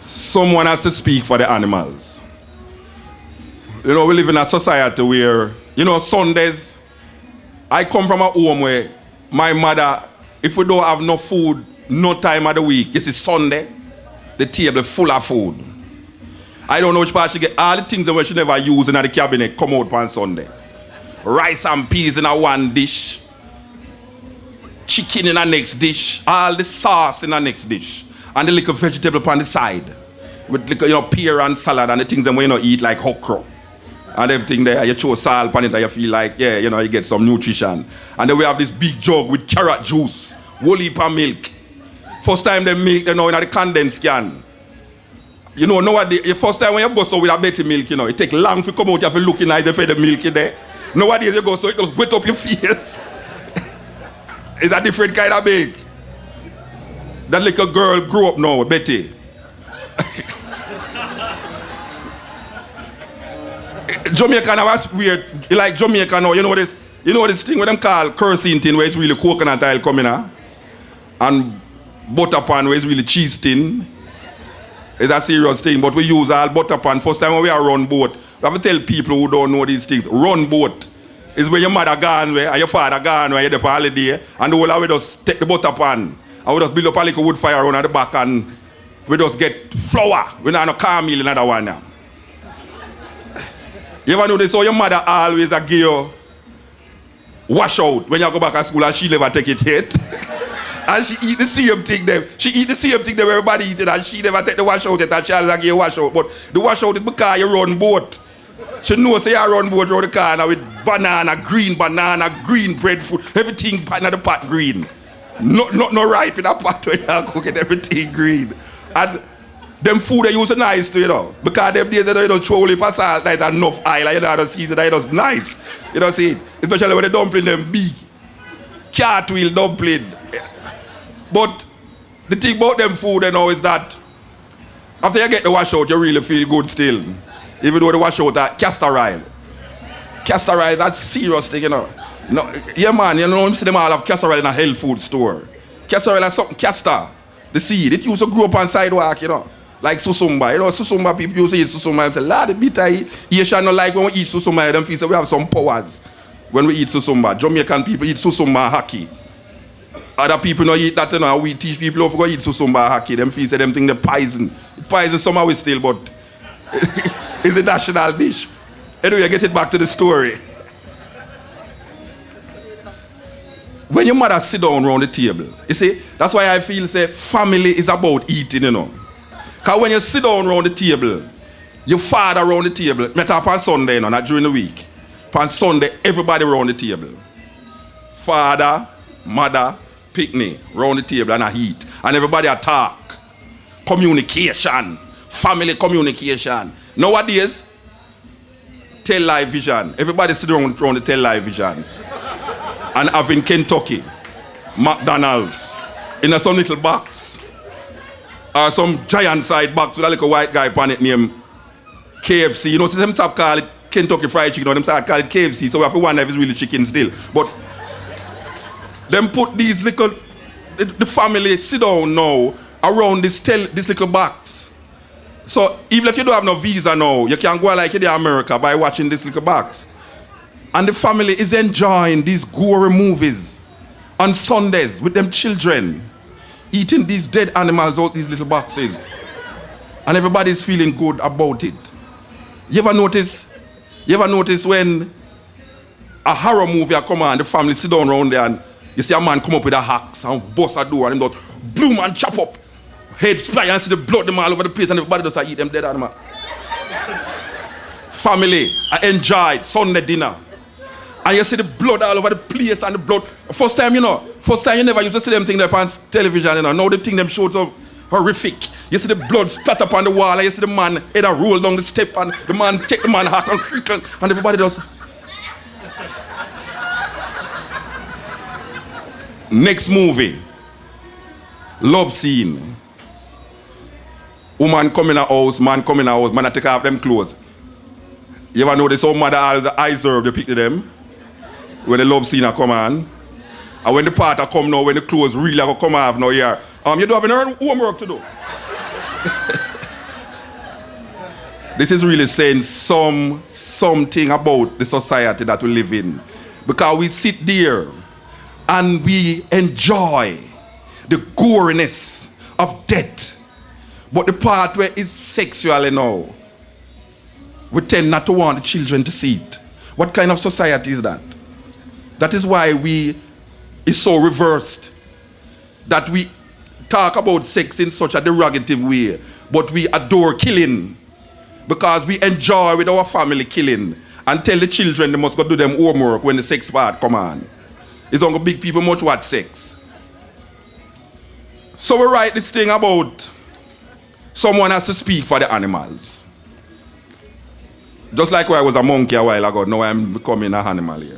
someone has to speak for the animals. You know, we live in a society where, you know, Sundays, I come from a home where my mother, if we don't have no food, no time of the week, this is Sunday, the table full of food. I don't know which part she get all the things that she never use in the cabinet come out on Sunday. Rice and peas in a one dish. Chicken in a next dish. All the sauce in a next dish. And the little vegetable on the side. With little, you know, pear and salad and the things that we you know eat like okra. And everything there, you throw salt on it and you feel like, yeah, you know, you get some nutrition. And then we have this big jug with carrot juice, whole heap milk. First time they milk, you know, in the condensed can. You know, nowadays, the first time when you go so with a better milk, you know, it take long to come out, you have to look in the for the milk in there. Nowadays you go so it just wet up your face. it's a different kind of milk. That little girl grew up now, Betty. Jamaica now was weird. Like Jamaica now, you know this, you know this thing what them call cursing thing where it's really coconut oil coming out. And butter pan where it's really cheese tin. It's a serious thing, but we use all butter pan. First time when we are run boat, we have to tell people who don't know these things. Run boat is where your mother gone where and your father gone where you're for holiday and the whole of just take the butter pan and we just build up a little wood fire around at the back and we just get flour. We don't have no cornmeal in another one now. You ever notice how your mother always a give you wash out when you go back to school and she never take it yet? and she eat the same thing them. She eat the same thing them everybody eat it and she never take the wash out yet and she always give you wash out. But the wash out is because you run boat. She knows say you run boat around the corner with banana, green banana, green breadfruit, everything in the pot green. Not, not, not ripe in a pot when you cooking everything green. And them food they use nice to, you know. Because them days they don't throw only for salt, like enough oil, you know, the season, that just nice. You know, see, especially when the dumpling them big. Cartwheel dumpling. But the thing about them food, you know, is that after you get the wash out, you really feel good still. Even though the wash out that castor oil. Castor oil, that's serious thing, you know. No, yeah, man, you know, see them all have castor oil in a health food store. Castor oil is something, castor, the seed, it used to grow up on sidewalk, you know. Like susumba, you know, susumba people used to eat susumba and say, Lord, the bitter, you shall not like when we eat susumba, them feel say we have some powers when we eat susumba. Jamaican people eat susumba hockey. Other people don't eat that, you know, we teach people how to go eat susumba hockey. Them feel say them think the poison. Poison somehow we still, but it's a national dish. Anyway, get it back to the story. When your mother sit down around the table, you see, that's why I feel say family is about eating, you know. Because when you sit down around the table, your father around the table, met up on Sunday, you know, not during the week. On Sunday, everybody around the table. Father, mother, picnic, around the table and I eat. And everybody a talk. Communication. Family communication. Nowadays, television. Everybody sit around, around the television. And having Kentucky, McDonald's, in a some little box. Or some giant side box with a little white guy on it named KFC. You know, them stop call it Kentucky Fried Chicken, or them start call it KFC, so we have to wonder if it's really chicken still. But them put these little, the, the family sit down now around this, tel, this little box. So even if you don't have no visa now, you can go like in America by watching this little box. And the family is enjoying these gory movies on Sundays with them children, eating these dead animals out these little boxes. And everybody's feeling good about it. You ever notice, you ever notice when a horror movie come on, the family sit down around there and you see a man come up with a axe and bust a door and him just bloom and chop up. Head fly and see the blood them all over the place and everybody just eat them dead animal. family, I enjoyed Sunday dinner. And you see the blood all over the place and the blood. First time, you know, first time you never used to see them thing there on television, you know. Now the thing them shows up horrific. You see the blood splatter upon the wall and you see the man head a roll down the step and the man take the man hat and and everybody does. Next movie. Love scene. Woman in a house, man in a house, man I take off them clothes. You ever notice how mother all the eyes serve the picture them? When the love scene a come on. And when the part a come now, when the clothes really a come off now here. Um, you do have any homework to do. This is really saying some something about the society that we live in. Because we sit there and we enjoy the goriness of death. But the part where it's sexual you know, we tend not to want the children to see it. What kind of society is that? That is why we is so reversed. That we talk about sex in such a derogative way, but we adore killing because we enjoy with our family killing and tell the children they must go do them homework when the sex part come on. It's only big people much watch sex. So we write this thing about someone has to speak for the animals. Just like I was a monkey a while ago, now I'm becoming an animal here.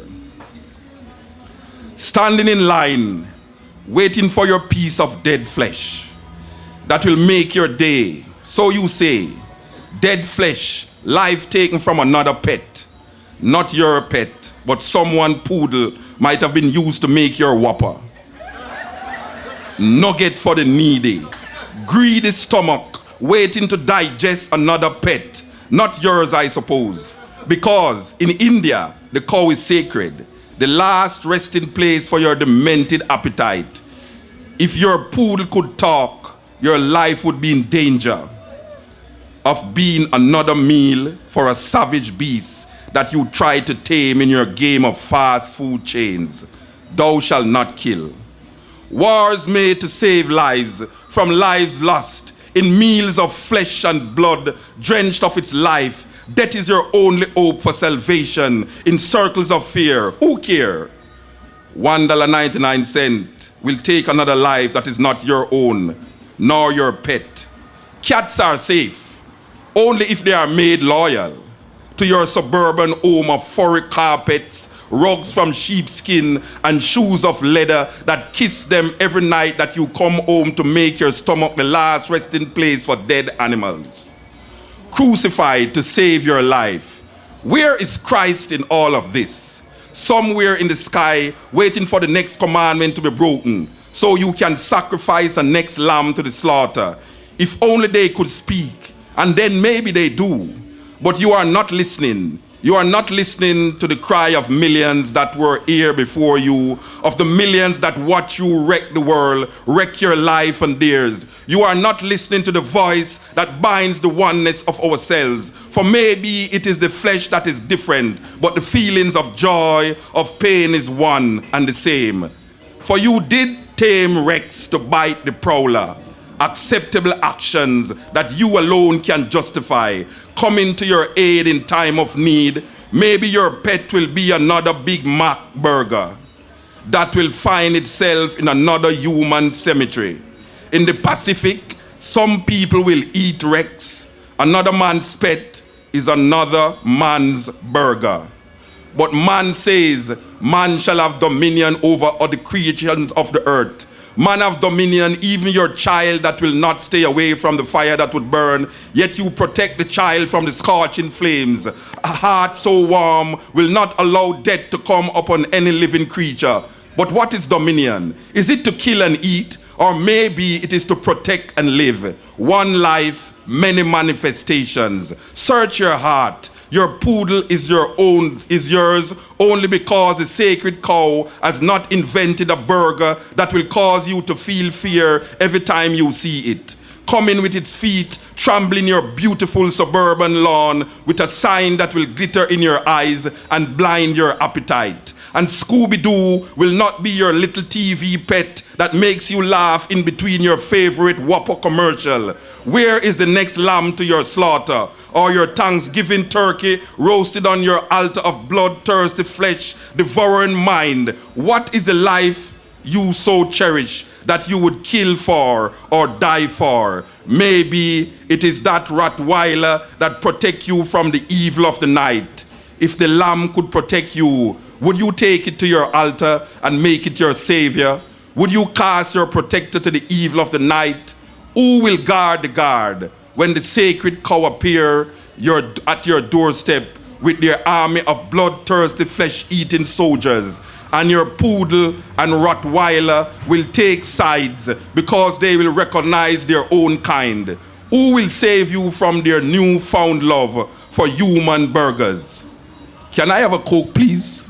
Standing in line, waiting for your piece of dead flesh that will make your day. So you say, dead flesh, life taken from another pet, not your pet, but someone poodle might have been used to make your whopper. Nugget for the needy, greedy stomach, waiting to digest another pet not yours, I suppose. Because in India, the cow is sacred, the last resting place for your demented appetite. If your poodle could talk, your life would be in danger of being another meal for a savage beast that you try to tame in your game of fast food chains. Thou shalt not kill. Wars made to save lives from lives lost in meals of flesh and blood, drenched of its life. That is your only hope for salvation in circles of fear. Who care? $1.99 will take another life that is not your own, nor your pet. Cats are safe only if they are made loyal to your suburban home of furry carpets rugs from sheepskin, and shoes of leather that kiss them every night that you come home to make your stomach the last resting place for dead animals. Crucified to save your life. Where is Christ in all of this? Somewhere in the sky, waiting for the next commandment to be broken, so you can sacrifice the next lamb to the slaughter. If only they could speak, and then maybe they do. But you are not listening. You are not listening to the cry of millions that were here before you, of the millions that watch you wreck the world, wreck your life and theirs. You are not listening to the voice that binds the oneness of ourselves. For maybe it is the flesh that is different, but the feelings of joy, of pain is one and the same. For you did tame Rex to bite the prowler acceptable actions that you alone can justify coming to your aid in time of need. Maybe your pet will be another Big Mac burger that will find itself in another human cemetery. In the Pacific, some people will eat Rex. Another man's pet is another man's burger. But man says, man shall have dominion over all the creations of the earth man of dominion, even your child that will not stay away from the fire that would burn, yet you protect the child from the scorching flames. A heart so warm will not allow death to come upon any living creature. But what is dominion? Is it to kill and eat? Or maybe it is to protect and live. One life, many manifestations. Search your heart your poodle is your own, is yours only because the sacred cow has not invented a burger that will cause you to feel fear every time you see it. Coming with its feet, trampling your beautiful suburban lawn with a sign that will glitter in your eyes and blind your appetite. And Scooby-Doo will not be your little TV pet that makes you laugh in between your favorite Whopper commercial. Where is the next lamb to your slaughter? or your thanksgiving turkey roasted on your altar of bloodthirsty flesh, devouring mind? What is the life you so cherish that you would kill for or die for? Maybe it is that Rottweiler that protect you from the evil of the night. If the lamb could protect you, would you take it to your altar and make it your savior? Would you cast your protector to the evil of the night? Who will guard the guard? when the sacred cow appear your, at your doorstep with their army of bloodthirsty flesh-eating soldiers and your poodle and Rottweiler will take sides because they will recognize their own kind. Who will save you from their newfound love for human burgers? Can I have a Coke, please?